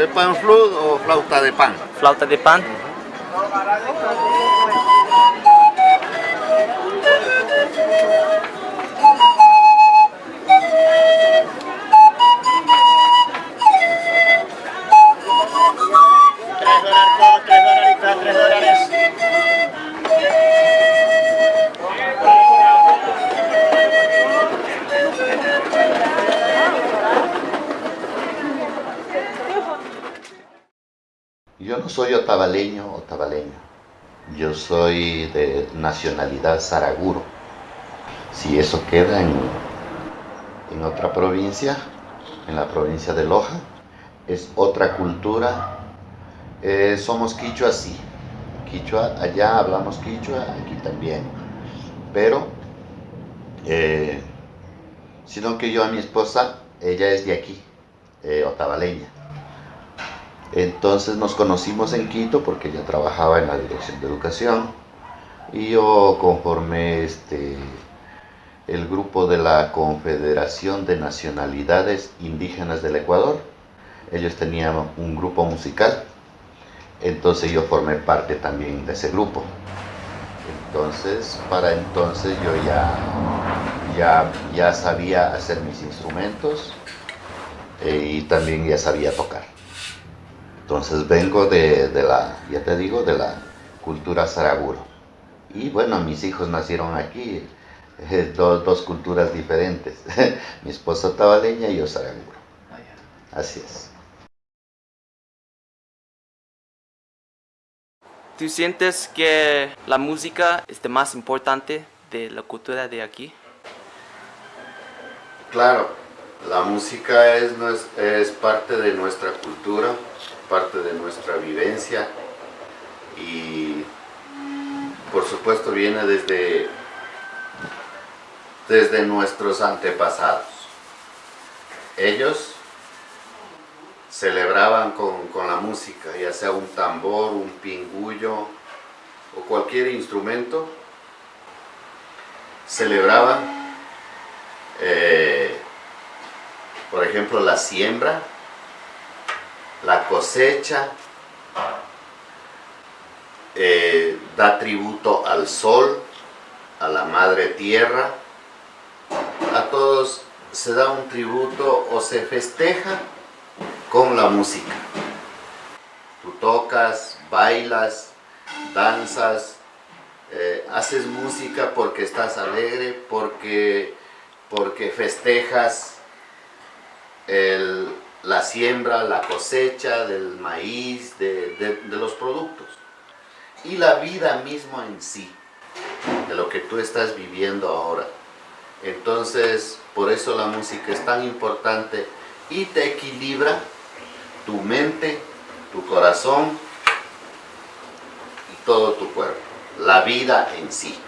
¿El pan flute o flauta de pan? flauta de pan. Soy otavaleño o. Yo soy de nacionalidad saraguro. Si eso queda en, en otra provincia, en la provincia de Loja, es otra cultura. Eh, somos quichua, sí. Quichua, allá hablamos quichua, aquí también. Pero, eh, sino que yo a mi esposa, ella es de aquí, eh, otavaleña. Entonces nos conocimos en Quito porque ella trabajaba en la dirección de educación y yo conformé este, el grupo de la Confederación de Nacionalidades Indígenas del Ecuador. Ellos tenían un grupo musical, entonces yo formé parte también de ese grupo. Entonces, para entonces yo ya, ya, ya sabía hacer mis instrumentos eh, y también ya sabía tocar. Entonces vengo de, de la, ya te digo, de la cultura saraguro. Y bueno, mis hijos nacieron aquí, eh, dos, dos culturas diferentes. Mi esposa tabaleña y yo saraguro. Así es. ¿Tú sientes que la música es lo más importante de la cultura de aquí? Claro, la música es, es parte de nuestra cultura, parte de nuestra vivencia y por supuesto viene desde, desde nuestros antepasados. Ellos celebraban con, con la música, ya sea un tambor, un pingullo o cualquier instrumento, celebraban eh, por ejemplo, la siembra, la cosecha, eh, da tributo al sol, a la madre tierra, a todos se da un tributo o se festeja con la música. Tú tocas, bailas, danzas, eh, haces música porque estás alegre, porque, porque festejas el- la siembra, la cosecha del maíz, de, de- los productos. Y la vida misma en sí, de lo que tú estás viviendo ahora. Entonces, por eso la música es tan importante y te equilibra tu mente, tu corazón y todo tu cuerpo. La vida en sí.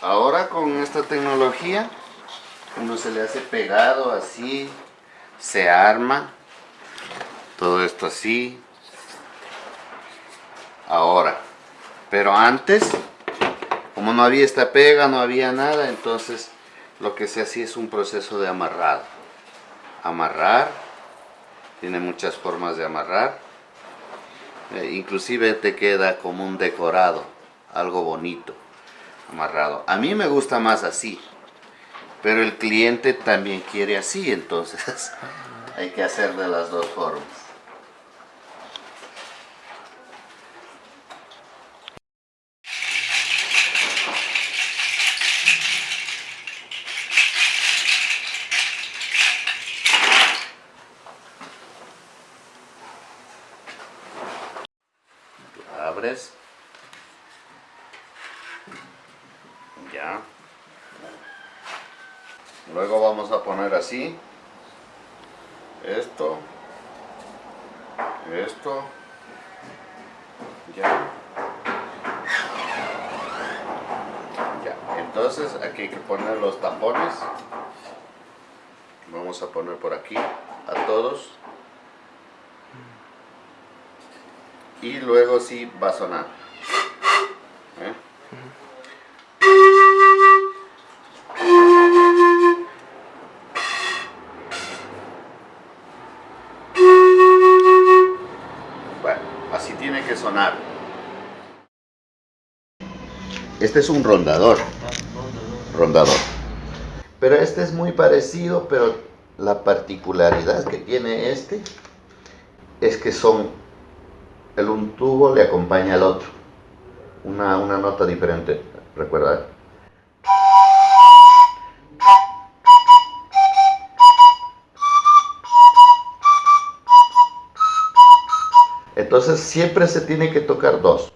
Ahora con esta tecnología Uno se le hace pegado así, se arma, todo esto así. Ahora, pero antes, como no había esta pega, no había nada, entonces lo que se hacía es un proceso de amarrado. Amarrar, tiene muchas formas de amarrar. Eh, inclusive te queda como un decorado, algo bonito, amarrado. A mí me gusta más así, pero el cliente también quiere así, entonces hay que hacer de las dos formas. abres ya luego vamos a poner así esto esto ya. Entonces aquí hay que poner los tapones. Vamos a poner por aquí a todos. Y luego sí va a sonar. Este es un rondador. Rondador. Pero este es muy parecido, pero la particularidad que tiene este es que son el un tubo le acompaña al otro. Una, una nota diferente, recuerda. Entonces siempre se tiene que tocar dos.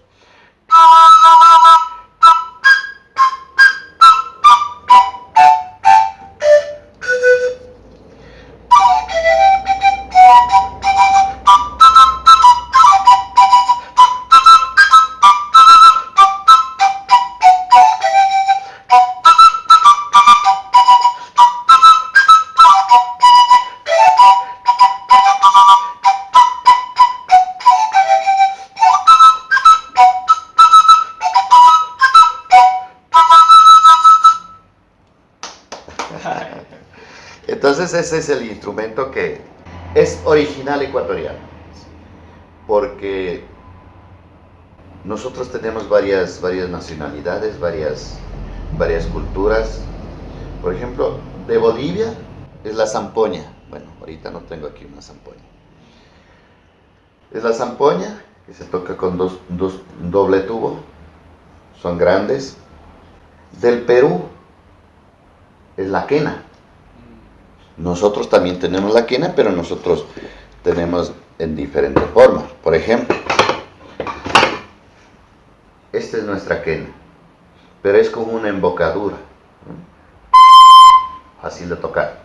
Ese es el instrumento que es original ecuatoriano. Porque nosotros tenemos varias, varias nacionalidades, varias, varias culturas. Por ejemplo, de Bolivia es la zampoña. Bueno, ahorita no tengo aquí una zampoña. Es la zampoña que se toca con dos, dos doble tubo. Son grandes. Del Perú es la quena. Nosotros también tenemos la quena, pero nosotros tenemos en diferentes formas. Por ejemplo, esta es nuestra quena, pero es como una embocadura. Fácil de tocar.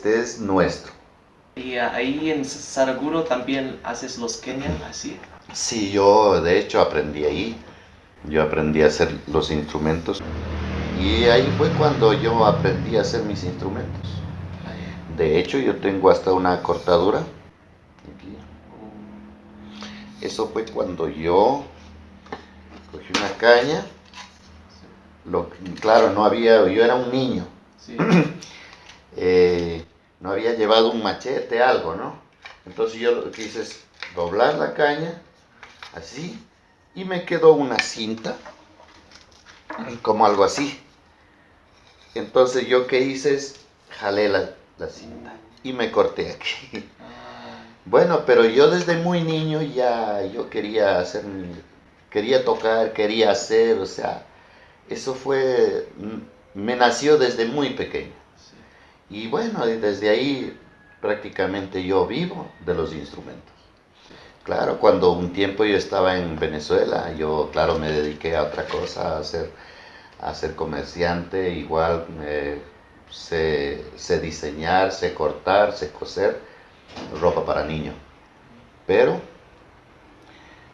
Este es nuestro. Y ah, ahí en Saraguro también haces los Kenya así. Sí, yo de hecho aprendí ahí. Yo aprendí a hacer los instrumentos. Y ahí fue cuando yo aprendí a hacer mis instrumentos. De hecho, yo tengo hasta una cortadura. Aquí. Eso fue cuando yo cogí una caña. Lo, claro, no había, yo era un niño. Sí. Había llevado un machete, algo, ¿no? Entonces yo lo que hice es doblar la caña, así, y me quedó una cinta, como algo así. Entonces yo que hice es jalé la, la cinta y me corté aquí. Bueno, pero yo desde muy niño ya yo quería hacer quería tocar, quería hacer, o sea, eso fue, me nació desde muy pequeño. Y bueno, desde ahí prácticamente yo vivo de los instrumentos. Claro, cuando un tiempo yo estaba en Venezuela, yo claro me dediqué a otra cosa, a ser, a ser comerciante, igual sé, sé diseñar, sé cortar, sé coser ropa para niños. Pero,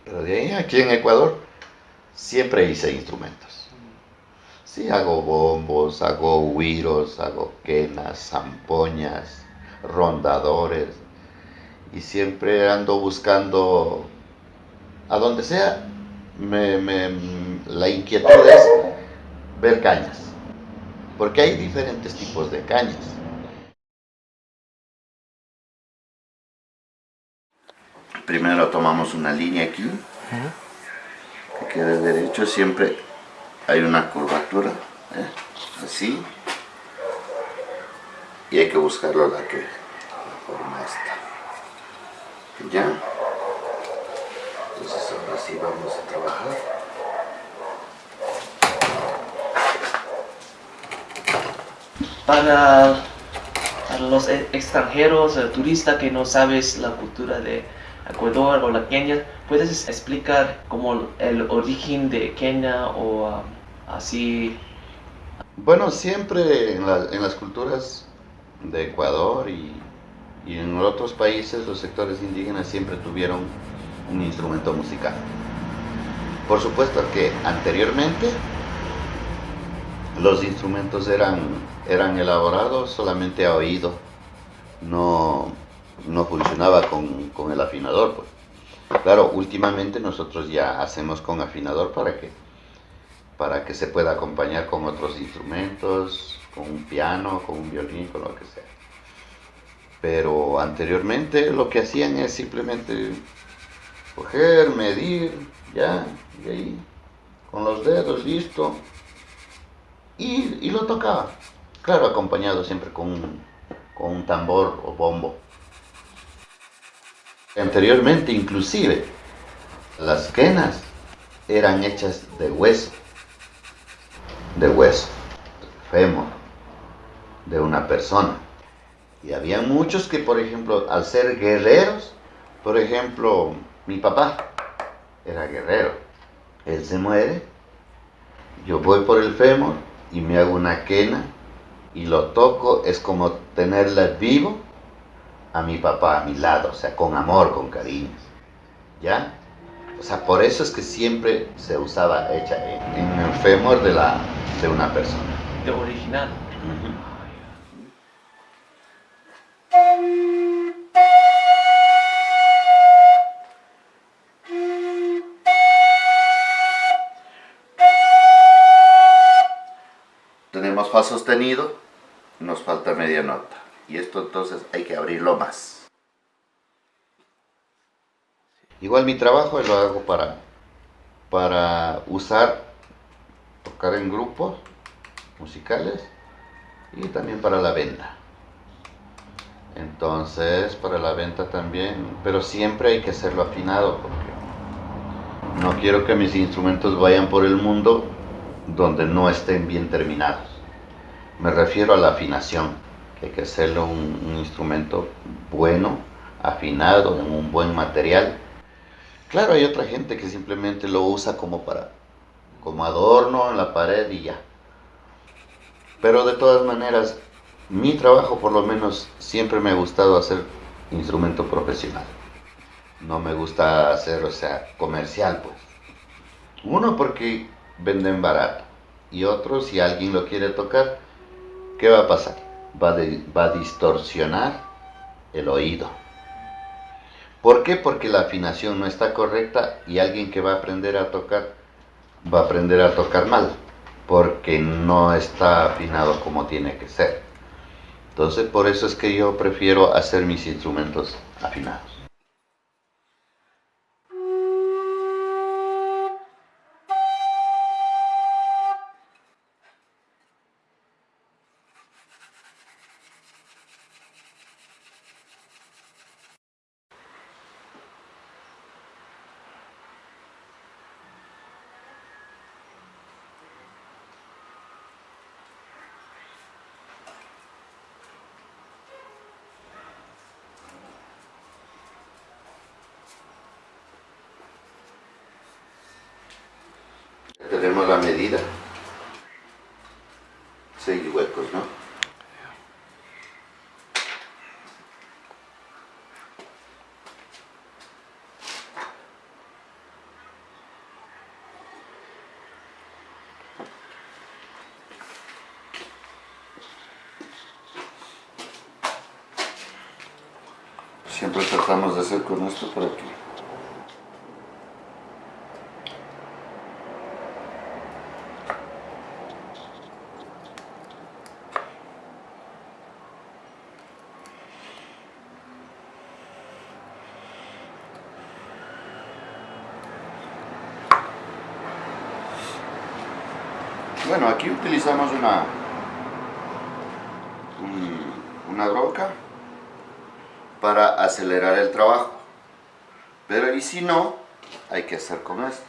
pero de ahí aquí en Ecuador siempre hice instrumentos. Sí, hago bombos, hago huiros, hago quenas, zampoñas, rondadores. Y siempre ando buscando, a donde sea, me, me, la inquietud es ver cañas. Porque hay diferentes tipos de cañas. Primero tomamos una línea aquí, que quede derecho, siempre hay una curvatura, ¿eh? así, y hay que buscarlo la que la forma esta. Ya, entonces ahora sí vamos a trabajar. Para, para los e- extranjeros, el turista que no sabes la cultura de Ecuador o la Kenia, ¿puedes explicar como el origen de Kenia o um, así? Bueno, siempre en, la- en las culturas de Ecuador y, y en otros países los sectores indígenas siempre tuvieron un instrumento musical. Por supuesto que anteriormente los instrumentos eran, eran elaborados solamente a oído, no, no funcionaba con, con el afinador. Pues. Claro, últimamente nosotros ya hacemos con afinador para que, para que se pueda acompañar con otros instrumentos, con un piano, con un violín, con lo que sea. Pero anteriormente lo que hacían es simplemente coger, medir, ya, y ahí, con los dedos, listo, y, y lo tocaba. Claro, acompañado siempre con un, con un tambor o bombo. Anteriormente, inclusive, las quenas eran hechas de hueso, de hueso, fémur, de una persona. Y había muchos que, por ejemplo, al ser guerreros, por ejemplo, mi papá era guerrero. Él se muere, yo voy por el fémur y me hago una quena y lo toco, es como tenerla vivo a mi papá a mi lado, o sea, con amor, con cariño. ¿Ya? O sea, por eso es que siempre se usaba hecha en, en el fémur de, la, de una persona. De original. Tenemos fa sostenido, nos falta media nota. Y esto entonces hay que abrirlo más. Igual mi trabajo lo hago para, para usar, tocar en grupos musicales y también para la venta. Entonces, para la venta también, pero siempre hay que hacerlo afinado porque no quiero que mis instrumentos vayan por el mundo donde no estén bien terminados. Me refiero a la afinación, que hay que hacerlo un, un instrumento bueno, afinado, en un buen material. Claro, hay otra gente que simplemente lo usa como para, como adorno en la pared y ya. Pero de todas maneras, mi trabajo por lo menos siempre me ha gustado hacer instrumento profesional. No me gusta hacer, o sea, comercial pues. Uno porque venden barato y otro si alguien lo quiere tocar, ¿qué va a pasar? Va, va a distorsionar el oído. ¿Por qué? Porque la afinación no está correcta y alguien que va a aprender a tocar va a aprender a tocar mal porque no está afinado como tiene que ser. Entonces por eso es que yo prefiero hacer mis instrumentos afinados. Tenemos la medida. Seis huecos, ¿no? Siempre tratamos de hacer con esto para que Bueno, aquí utilizamos una, un- una broca para acelerar el trabajo. Pero y si no, hay que hacer con esto.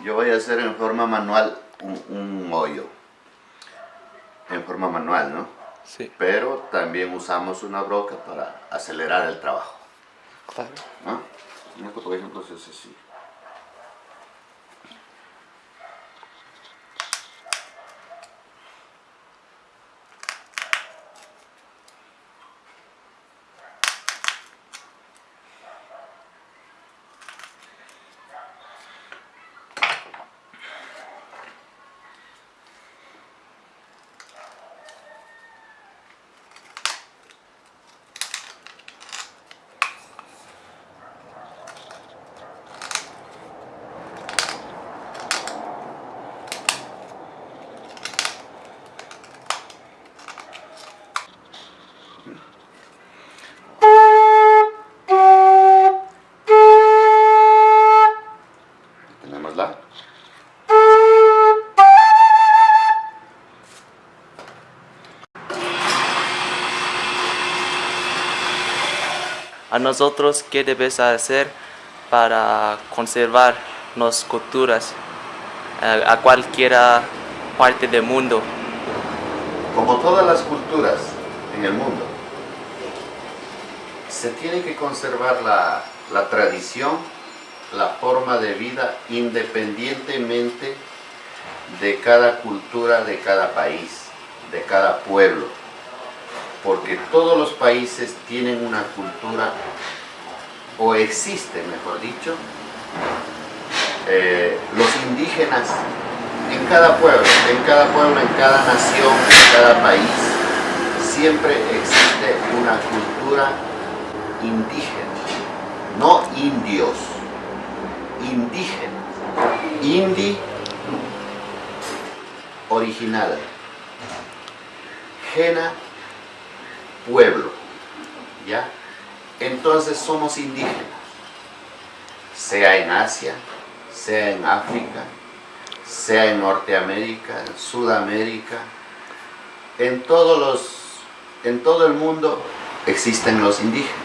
Yo voy a hacer en forma manual un, un hoyo. En forma manual, ¿no? Sí, Pero también usamos una broca para acelerar el trabajo. claro. ¿no? Por ejemplo, hace así. A nosotros, ¿qué debes hacer para conservar las culturas a, a cualquiera parte del mundo? Como todas las culturas en el mundo, se tiene que conservar la, la tradición, la forma de vida, independientemente de cada cultura, de cada país, de cada pueblo. Porque todos los países tienen una cultura, o existen, mejor dicho, eh, los indígenas en cada pueblo, en cada pueblo, en cada nación, en cada país, siempre existe una cultura indígena, no indios, indígena, indi, original, gena, pueblo, ¿ya? Entonces somos indígenas, sea en Asia, sea en África, sea en Norteamérica, en Sudamérica, en todos los, en todo el mundo existen los indígenas.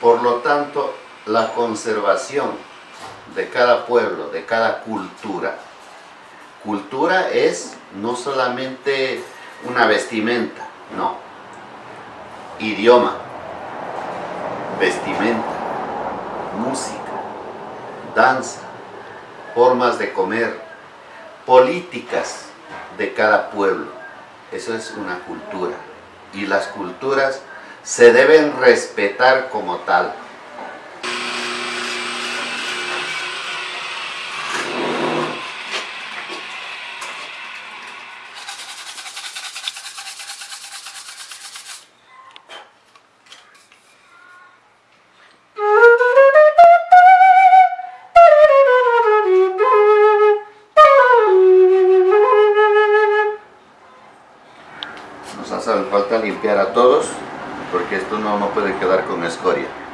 Por lo tanto, la conservación de cada pueblo, de cada cultura. Cultura es no solamente una vestimenta, no. Idioma, vestimenta, música, danza, formas de comer, políticas de cada pueblo. Eso es una cultura. Y las culturas se deben respetar como tal. Quedar con escoria.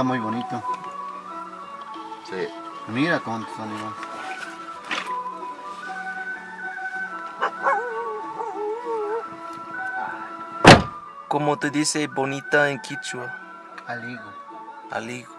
Está muy bonito. Sí. Mira cuántos animales. ¿Cómo te dice bonita en quichua? Aligo. Aligo.